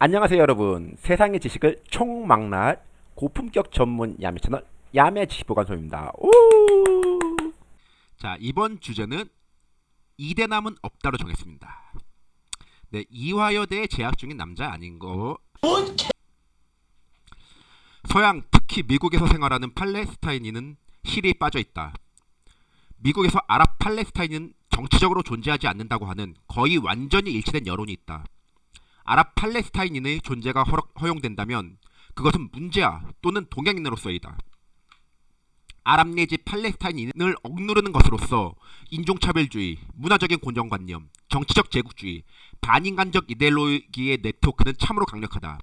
안녕하세요 여러분. 세상의 지식을 총망라할 고품격 전문 야매 채널 야매 지식보관소입니다. 오! 자 이번 주제는 이대남은 없다로 정했습니다. 네 이화여대에 재학 중인 남자 아닌 거. 서양 특히 미국에서 생활하는 팔레스타인인은 힐이 빠져있다. 미국에서 아랍 팔레스타인은 정치적으로 존재하지 않는다고 하는 거의 완전히 일치된 여론이 있다 아랍 팔레스타인인의 존재가 허용된다면 그것은 문제아 또는 동양인으로서이다. 아랍 내지 팔레스타인인을 억누르는 것으로서 인종차별주의, 문화적인 고정관념, 정치적 제국주의, 반인간적 이데올로기의 네트워크는 참으로 강력하다.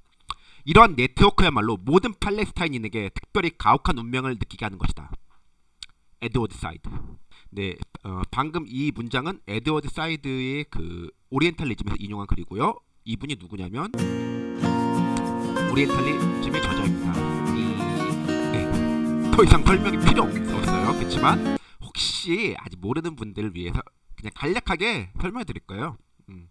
이러한 네트워크야말로 모든 팔레스타인인에게 특별히 가혹한 운명을 느끼게 하는 것이다. 에드워드 사이드. 네, 어, 방금 이 문장은 에드워드 사이드의 그 오리엔탈리즘에서 인용한 글이고요. 이분이 누구냐면 오리엔탈리즘의 저자입니다. 이, 네. 더 이상 설명이 필요 없어요. 그렇지만 혹시 아직 모르는 분들을 위해서 그냥 간략하게 설명해 드릴 거예요. 음.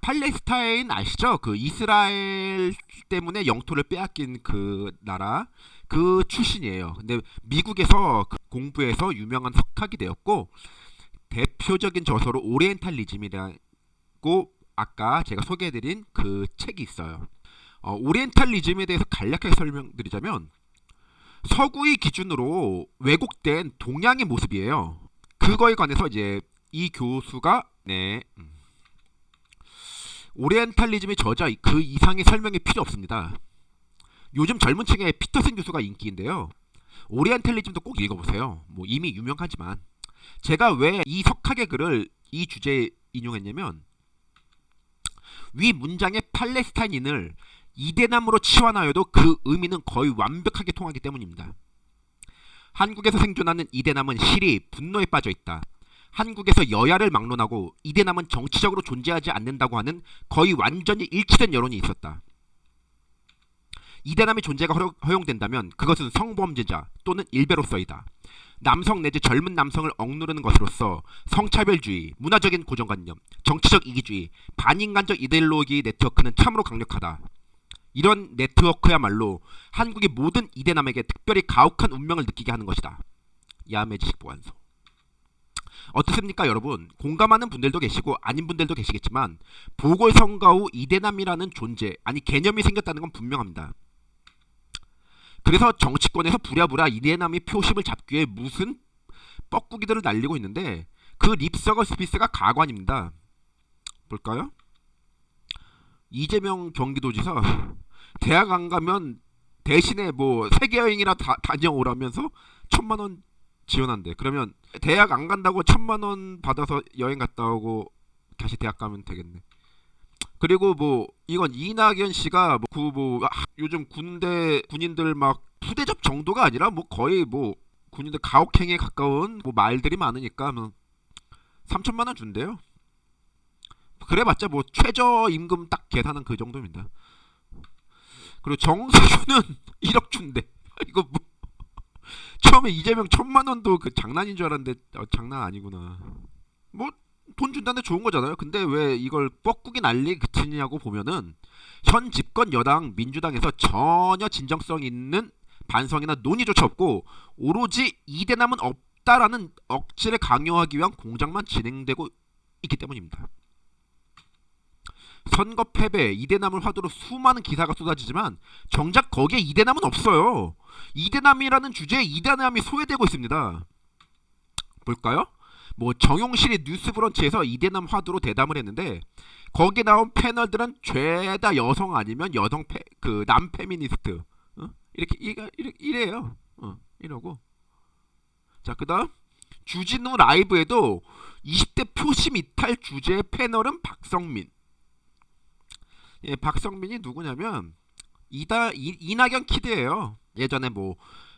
팔레스타인 아시죠? 그 이스라엘 때문에 영토를 빼앗긴 그 나라 그 출신이에요. 근데 미국에서 그 공부해서 유명한 석학이 되었고 대표적인 저서로 오리엔탈리즘이라고 아까 제가 소개해드린 그 책이 있어요. 어, 오리엔탈리즘에 대해서 간략하게 설명드리자면 서구의 기준으로 왜곡된 동양의 모습이에요. 그거에 관해서 이제 이 교수가 네 음, 오리엔탈리즘의 저자 그 이상의 설명이 필요 없습니다. 요즘 젊은 층에 피터슨 교수가 인기인데요. 오리엔탈리즘도 꼭 읽어보세요. 뭐 이미 유명하지만 제가 왜 이 석학의 글을 이 주제에 인용했냐면 위 문장의 팔레스타인인을 이대남으로 치환하여도 그 의미는 거의 완벽하게 통하기 때문입니다. 한국에서 생존하는 이대남은 실이 분노에 빠져 있다. 한국에서 여야를 막론하고 이대남은 정치적으로 존재하지 않는다고 하는 거의 완전히 일치된 여론이 있었다. 이대남의 존재가 허용된다면 그것은 성범죄자 또는 일배로서이다. 남성 내지 젊은 남성을 억누르는 것으로서 성차별주의, 문화적인 고정관념, 정치적 이기주의, 반인간적 이데올로기 네트워크는 참으로 강력하다. 이런 네트워크야말로 한국의 모든 이대남에게 특별히 가혹한 운명을 느끼게 하는 것이다. 야매 지식 보관소. 어떻습니까 여러분? 공감하는 분들도 계시고 아닌 분들도 계시겠지만 보궐선거 후 이대남이라는 존재 아니 개념이 생겼다는 건 분명합니다. 그래서 정치권에서 부랴부랴 이대남이 표심을 잡기 위해 무슨 뻐꾸기들을 날리고 있는데 그 립서거 스피스가 가관입니다. 볼까요? 이재명 경기도지사 대학 안 가면 대신에 뭐 세계 여행이나 다, 다녀오라면서 천만 원 지원한대. 그러면 대학 안 간다고 천만 원 받아서 여행 갔다 오고 다시 대학 가면 되겠네. 그리고 뭐 이건 이낙연 씨가 뭐, 아, 요즘 군대 군인들 막 부대접 정도가 아니라 뭐 거의 뭐 군인들 가혹행위에 가까운 뭐 말들이 많으니까 뭐 3천만 원 준대요. 그래봤자 뭐 최저 임금 딱 계산한 그 정도입니다. 그리고 정세균은 1억 준대. 이거 뭐 처음에 이재명 천만 원도 그 장난인 줄 알았는데 어, 장난 아니구나. 뭐 돈 준다는데 좋은 거잖아요. 근데 왜 이걸 뻐꾸기 난리 그치냐고 보면은 현 집권 여당 민주당에서 전혀 진정성 있는 반성이나 논의조차 없고 오로지 이대남은 없다라는 억지를 강요하기 위한 공작만 진행되고 있기 때문입니다. 선거 패배, 이대남을 화두로 수많은 기사가 쏟아지지만 정작 거기에 이대남은 없어요. 이대남이라는 주제에 이대남이 소외되고 있습니다. 볼까요? 뭐 정용실이 뉴스브런치에서 이대남 화두로 대담을 했는데 거기에 나온 패널들은 죄다 여성 아니면 여성 패, 그 남페미니스트. 어? 이렇게 이래, 이래요. 어, 이러고. 자 그다음 주진우 라이브에도 20대 표심 이탈 주제 패널은 박성민. 예, 박성민이 누구냐면 이다 이, 이낙연 키드예요. 예전에 뭐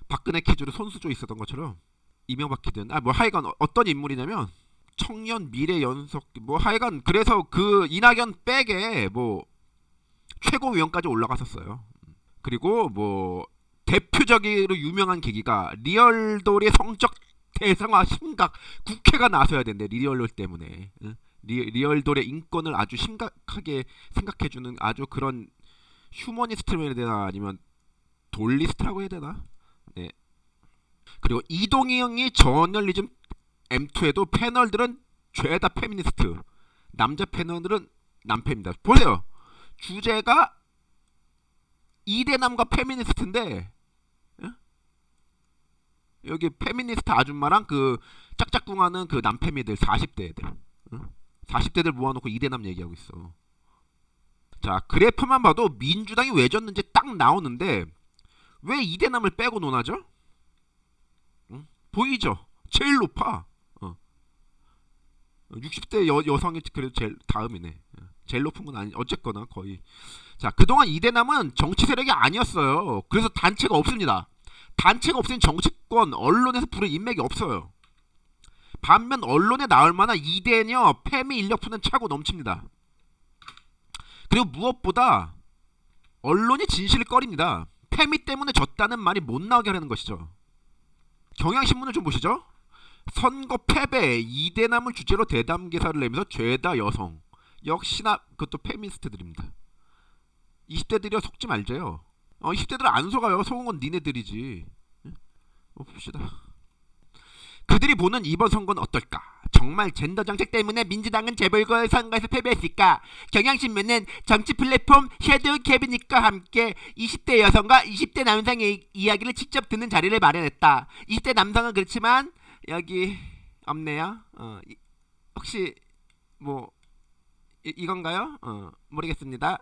박근혜 키즈로 손수조 있었던 것처럼 이명박 키든 아 뭐 하여간 어떤 인물이냐면 청년 미래 연석 뭐 하여간 그래서 그 이낙연 빽에 뭐 최고위원까지 올라갔었어요. 그리고 뭐 대표적으로 유명한 계기가 리얼돌의 성적 대상화 심각 국회가 나서야 된대 리얼돌 때문에 응? 리, 리얼돌의 인권을 아주 심각하게 생각해주는 아주 그런 휴머니스트라고 해야 되나 아니면 돌리스트라고 해야 되나? 네. 그리고 이동희 형이 저널리즘 M2에도 패널들은 죄다 페미니스트 남자 패널들은 남페입니다. 보세요. 주제가 이대남과 페미니스트인데 예? 여기 페미니스트 아줌마랑 그 짝짝꿍하는 그 남패미들 40대 애들 40대들 모아놓고 이대남 얘기하고 있어. 자 그래프만 봐도 민주당이 왜 졌는지 딱 나오는데 왜 이대남을 빼고 논하죠? 응? 보이죠? 제일 높아. 어. 60대 여, 여성이 그래도 제일 다음이네. 어. 제일 높은 건 아니 어쨌거나 거의. 자 그동안 이대남은 정치 세력이 아니었어요. 그래서 단체가 없습니다. 단체가 없으면 정치권 언론에서 부를 인맥이 없어요. 반면 언론에 나올 만한 이대녀 페미 인력푸는 차고 넘칩니다. 그리고 무엇보다 언론이 진실을 꺼립니다. 페미 때문에 졌다는 말이 못 나오게 하려는 것이죠. 경향신문을 좀 보시죠. 선거 패배 이대남을 주제로 대담 기사를 내면서 죄다 여성 역시나 그것도 페미니스트들입니다. 20대들이여 속지 말자요. 어, 20대들 안 속아요. 속은 건 니네들이지. 예? 어, 봅시다. 그들이 보는 이번 선거는 어떨까? 정말 젠더 정책 때문에 민주당은 재벌거 선거에서 패배했을까? 경향신문은 정치 플랫폼 섀도우 캐비닛과 함께 20대 여성과 20대 남성의 이야기를 직접 듣는 자리를 마련했다. 20대 남성은 그렇지만 여기 없네요. 어, 이- 혹시 뭐 이, 이건가요? 어, 모르겠습니다.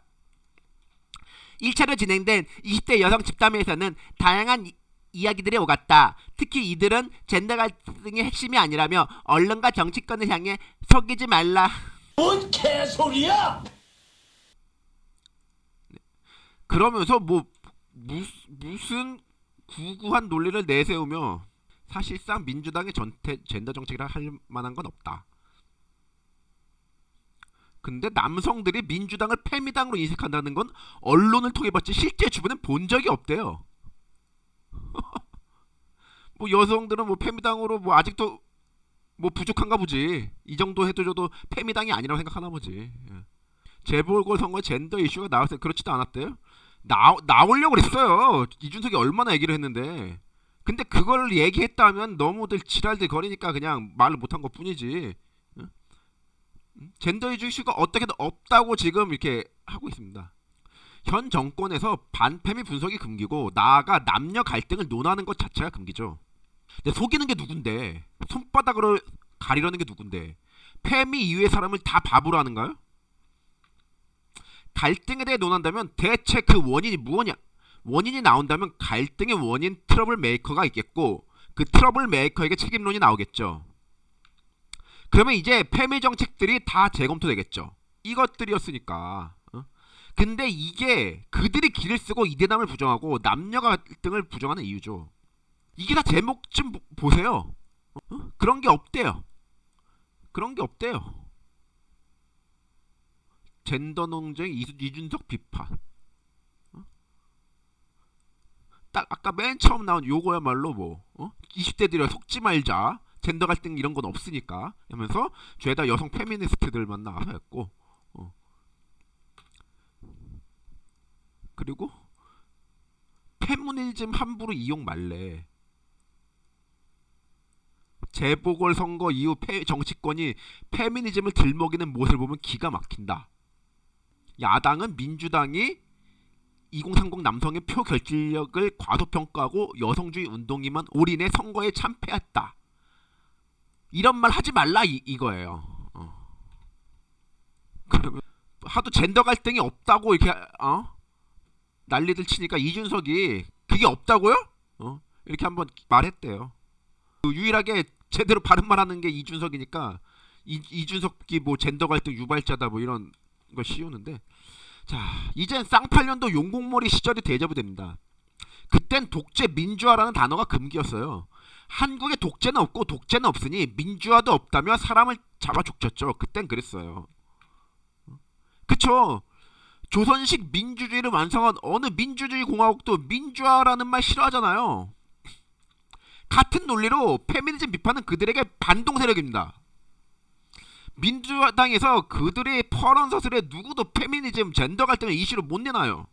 1차로 진행된 20대 여성 집담회에서는 다양한 이, 이야기들이 오갔다. 특히 이들은 젠더 갈등의 핵심이 아니라며 언론과 정치권을 향해 속이지 말라. 뭔 개소리야! 그러면서 뭐 무, 무슨 구구한 논리를 내세우며 사실상 민주당의 전태, 젠더 정책이라 할 만한 건 없다. 근데 남성들이 민주당을 패미당으로 인식한다는 건 언론을 통해 봤지 실제 주변엔 본 적이 없대요. 뭐 여성들은 뭐 패미당으로 뭐 아직도 뭐 부족한가 보지. 이 정도 해줘도 패미당이 아니라고 생각하나 보지. 예. 재보궐 선거 젠더 이슈가 나왔을 때 그렇지도 않았대요. 나 나오려고 그랬어요. 이준석이 얼마나 얘기를 했는데. 근데 그걸 얘기했다면 너무들 지랄들 거리니까 그냥 말을 못한 것 뿐이지. 젠더 이슈가 어떻게든 없다고 지금 이렇게 하고 있습니다. 현 정권에서 반패미 분석이 금기고 나아가 남녀 갈등을 논하는 것 자체가 금기죠. 근데 속이는 게 누군데? 손바닥으로 가리려는 게 누군데? 패미 이후의 사람을 다 바보로 하는가요? 갈등에 대해 논한다면 대체 그 원인이 무엇이냐? 원인이 나온다면 갈등의 원인 트러블 메이커가 있겠고 그 트러블 메이커에게 책임론이 나오겠죠. 그러면 이제 페미 정책들이 다 재검토되겠죠. 이것들이었으니까. 어? 근데 이게 그들이 기를 쓰고 이대남을 부정하고 남녀 갈등을 부정하는 이유죠. 이게 다 제목 좀 보- 보세요. 어? 그런 게 없대요. 그런 게 없대요. 젠더 이수- 이준석 비판. 어? 딱 아까 맨 처음 나온 요거야말로 뭐 어? 20대들이 속지 말자. 젠더 갈등 이런 건 없으니까 하면서 죄다 여성 페미니스트들 만 나와서 했고 어. 그리고 페미니즘 함부로 이용 말래. 재보궐 선거 이후 페- 정치권이 페미니즘을 들먹이는 모습을 보면 기가 막힌다. 야당은 민주당이 2030 남성의 표 결집력을 과소평가하고 여성주의 운동이만 올인해 선거에 참패했다. 이런 말 하지 말라 이, 이거예요. 어. 그러면 하도 젠더 갈등이 없다고 이렇게 어? 난리들 치니까 이준석이 그게 없다고요? 어? 이렇게 한번 말했대요. 그 유일하게 제대로 바른 말하는 게 이준석이니까 이, 이준석이 뭐 젠더 갈등 유발자다 뭐 이런 거 씌우는데 자 이젠 쌍팔년도 용국몰이 시절이 대접됩니다. 그땐 독재 민주화라는 단어가 금기였어요. 한국에 독재는 없고 독재는 없으니 민주화도 없다며 사람을 잡아 죽였죠. 그땐 그랬어요. 그쵸? 조선식 민주주의를 완성한 어느 민주주의 공화국도 민주화라는 말 싫어하잖아요. 같은 논리로 페미니즘 비판은 그들에게 반동 세력입니다. 민주당에서 그들의 퍼런 서술에 누구도 페미니즘, 젠더 갈등을 이슈로 못 내놔요.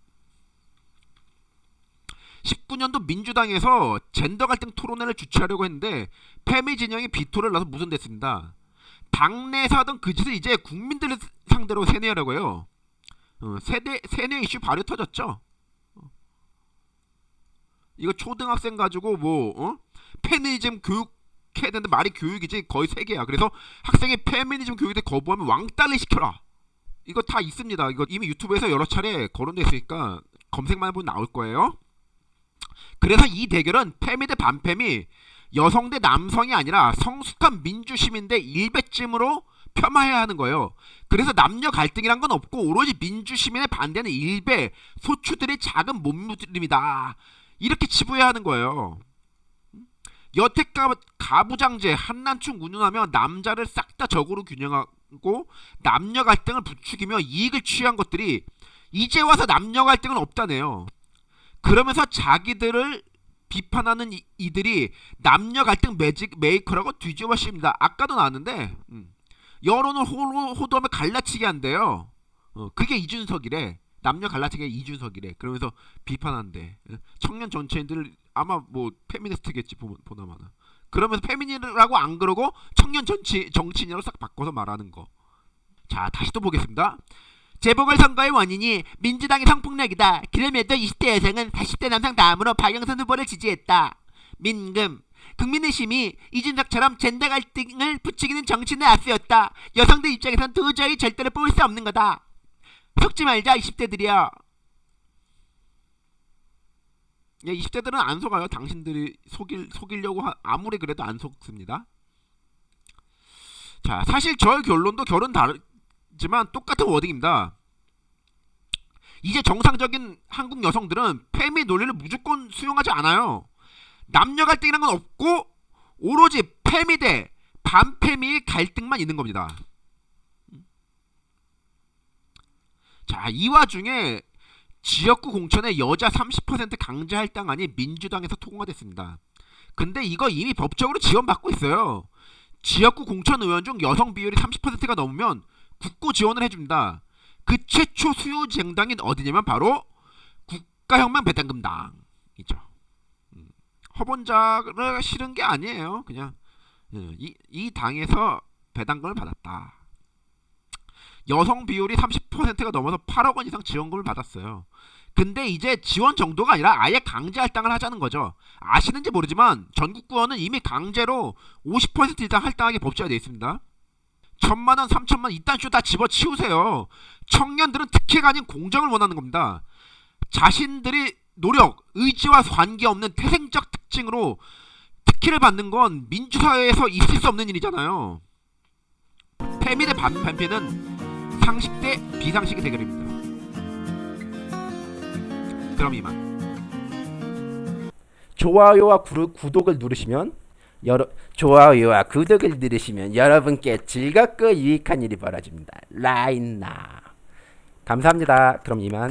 19년도 민주당에서 젠더 갈등 토론회를 주최하려고 했는데 페미 진영이 비토를 넣어서 무산됐습니다. 당내에서 하던 그 짓을 이제 국민들을 상대로 세뇌하려고 해요. 어, 세대 세뇌 이슈 바로 터졌죠. 어. 이거 초등학생 가지고 뭐 어? 페미니즘 교육 해야 되는데 말이 교육이지 거의 세계야. 그래서 학생이 페미니즘 교육에 거부하면 왕따를 시켜라. 이거 다 있습니다. 이거 이미 유튜브에서 여러 차례 거론돼 있으니까 검색만 해보면 나올 거예요. 그래서 이 대결은 페미 대 반페미 여성 대 남성이 아니라 성숙한 민주시민 대 일배쯤으로 폄하해야 하는 거예요. 그래서 남녀 갈등이란 건 없고 오로지 민주시민의 반대는 일베 소추들의 작은 몸부림이다. 이렇게 치부해야 하는 거예요. 여태까 가부장제 한남충 운운하며 남자를 싹 다 적으로 규정하고 남녀 갈등을 부추기며 이익을 취한 것들이 이제 와서 남녀 갈등은 없다네요. 그러면서 자기들을 비판하는 이, 이들이 남녀 갈등 매직 메이커라고 뒤집어 씌웁니다. 아까도 나왔는데 음, 여론을 호, 호도하면 갈라치게 한대요. 어, 그게 이준석이래. 남녀 갈라치기 이준석이래. 그러면서 비판한대. 어, 청년 정치인들 아마 뭐 페미니스트겠지 보- 보나마나. 그러면서 페미니라고 안 그러고 청년 정치 정치인이라고 싹 바꿔서 말하는 거. 자 다시 또 보겠습니다. 재보궐선거의 원인이 민주당의 성폭력이다. 그럼에도 20대 여성은 40대 남성 다음으로 박영선 후보를 지지했다. 민금 국민의힘이 이준석처럼 젠더 갈등을 부추기는 정치인을 앞세웠다. 여성들 입장에선 도저히 절대로 뽑을 수 없는 거다. 속지 말자 20대들이여. 야, 20대들은 안 속아요. 당신들이 속일 속이려고 하- 아무리 그래도 안 속습니다. 자, 사실 저의 결론도 결은 다르지만 똑같은 워딩입니다. 이제 정상적인 한국 여성들은 페미 논리를 무조건 수용하지 않아요. 남녀 갈등이란 건 없고 오로지 페미 대 반페미의 갈등만 있는 겁니다. 자, 이 와중에 지역구 공천에 여자 30% 강제 할당안이 민주당에서 통과됐습니다. 근데 이거 이미 법적으로 지원받고 있어요. 지역구 공천 의원 중 여성 비율이 30%가 넘으면 국고 지원을 해줍니다. 그 최초 수요 정당이 어디냐면 바로 국가혁명 배당금당이죠. 음, 허본자를 실은 게 아니에요. 그냥 예, 이, 이 당에서 배당금을 받았다. 여성 비율이 30%가 넘어서 8억 원 이상 지원금을 받았어요. 근데 이제 지원 정도가 아니라 아예 강제 할당을 하자는 거죠. 아시는지 모르지만 전국 구원은 이미 강제로 50% 이상 할당하게 법제화되어 있습니다. 천만 원, 삼천만 원 이딴 쇼 다 집어치우세요. 청년들은 특혜가 아닌 공정을 원하는 겁니다. 자신들이 노력, 의지와 관계없는 태생적 특징으로 특혜를 받는 건 민주사회에서 있을 수 없는 일이잖아요. 페미 대 반패는 상식 대 비상식의 대결입니다. 그럼 이만. 좋아요와 구르, 구독을 누르시면 여러 좋아요와 구독을 누르시면 여러분께 즐겁고 유익한 일이 벌어집니다. 라인나 감사합니다. 그럼 이만.